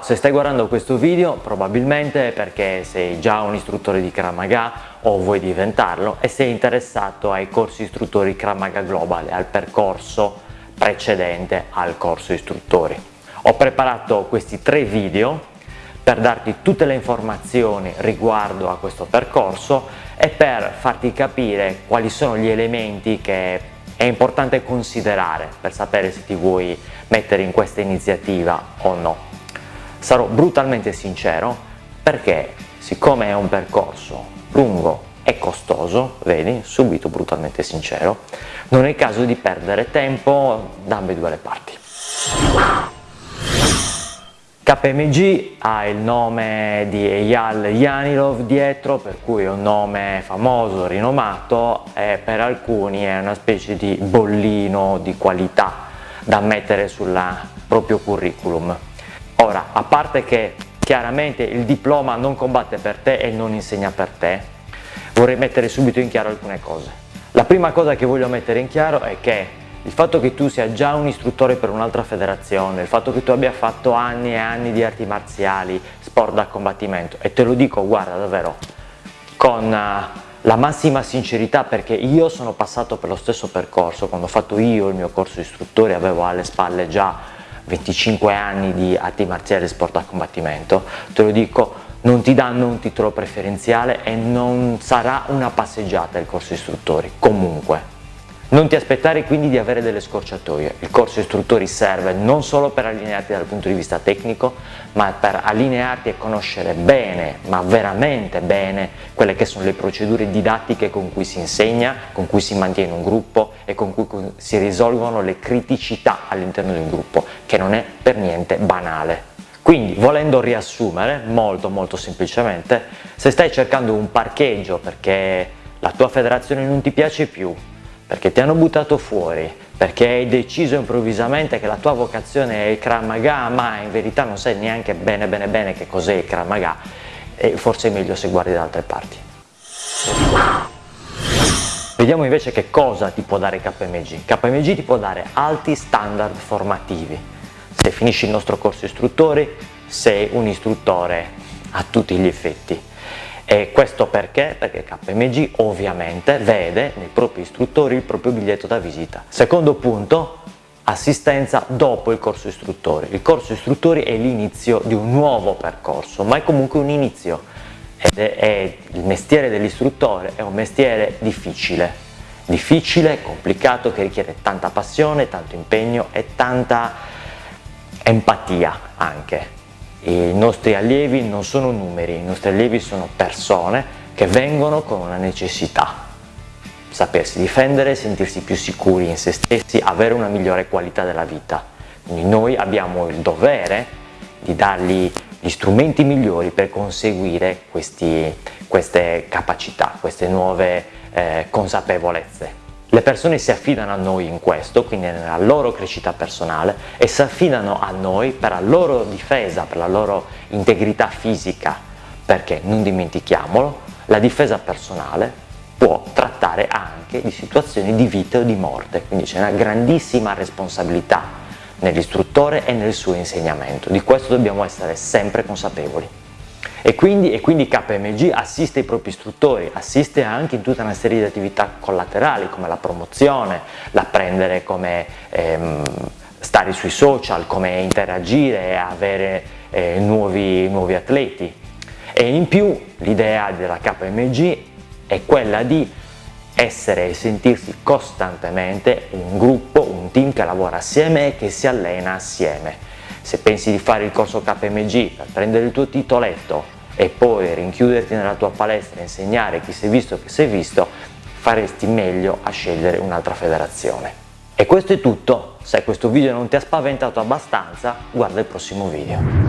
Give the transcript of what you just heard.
Se stai guardando questo video probabilmente è perché sei già un istruttore di Krav Maga o vuoi diventarlo e sei interessato ai corsi istruttori Krav Maga Global, al percorso precedente al corso istruttori. Ho preparato questi tre video per darti tutte le informazioni riguardo a questo percorso e per farti capire quali sono gli elementi che è importante considerare per sapere se ti vuoi mettere in questa iniziativa o no. Sarò brutalmente sincero perché siccome è un percorso lungo e costoso, vedi, subito brutalmente sincero, non è caso di perdere tempo da ambedue le parti. KMG ha il nome di Eyal Yanilov dietro, per cui è un nome famoso, rinomato e per alcuni è una specie di bollino di qualità da mettere sul proprio curriculum. Ora, a parte che chiaramente il diploma non combatte per te e non insegna per te, vorrei mettere subito in chiaro alcune cose. La prima cosa che voglio mettere in chiaro è che il fatto che tu sia già un istruttore per un'altra federazione, il fatto che tu abbia fatto anni e anni di arti marziali, sport da combattimento, e te lo dico, guarda, davvero, con uh, la massima sincerità perché io sono passato per lo stesso percorso, quando ho fatto io il mio corso istruttore avevo alle spalle già 25 anni di arti marziali e sport a combattimento, te lo dico, non ti danno un titolo preferenziale e non sarà una passeggiata il corso istruttori, comunque. Non ti aspettare quindi di avere delle scorciatoie, il corso istruttori serve non solo per allinearti dal punto di vista tecnico, ma per allinearti e conoscere bene, ma veramente bene, quelle che sono le procedure didattiche con cui si insegna, con cui si mantiene un gruppo e con cui si risolvono le criticità all'interno di un gruppo, che non è per niente banale. Quindi volendo riassumere molto molto semplicemente, se stai cercando un parcheggio perché la tua federazione non ti piace più, perché ti hanno buttato fuori, perché hai deciso improvvisamente che la tua vocazione è il Krav Maga, ma in verità non sai neanche bene bene bene che cos'è il Krav Maga, e forse è meglio se guardi da altre parti. Vediamo invece che cosa ti può dare KMG. KMG ti può dare alti standard formativi. Se finisci il nostro corso istruttori, sei un istruttore a tutti gli effetti e questo perché? Perché KMG ovviamente vede nei propri istruttori il proprio biglietto da visita. Secondo punto, assistenza dopo il corso istruttori. Il corso istruttori è l'inizio di un nuovo percorso, ma è comunque un inizio ed è, è il mestiere dell'istruttore è un mestiere difficile, difficile, complicato, che richiede tanta passione, tanto impegno e tanta empatia anche i nostri allievi non sono numeri, i nostri allievi sono persone che vengono con una necessità, sapersi difendere, sentirsi più sicuri in se stessi, avere una migliore qualità della vita. Quindi noi abbiamo il dovere di dargli gli strumenti migliori per conseguire questi, queste capacità, queste nuove eh, consapevolezze. Le persone si affidano a noi in questo, quindi nella loro crescita personale e si affidano a noi per la loro difesa, per la loro integrità fisica, perché non dimentichiamolo, la difesa personale può trattare anche di situazioni di vita o di morte, quindi c'è una grandissima responsabilità nell'istruttore e nel suo insegnamento, di questo dobbiamo essere sempre consapevoli. E quindi, e quindi, KMG assiste i propri istruttori, assiste anche in tutta una serie di attività collaterali come la promozione, l'apprendere come ehm, stare sui social, come interagire avere eh, nuovi, nuovi atleti. E in più l'idea della KMG è quella di essere e sentirsi costantemente un gruppo, un team che lavora assieme e che si allena assieme se pensi di fare il corso KMG per prendere il tuo titoletto e poi rinchiuderti nella tua palestra e insegnare chi è visto e chi si è visto, faresti meglio a scegliere un'altra federazione. E questo è tutto, se questo video non ti ha spaventato abbastanza, guarda il prossimo video.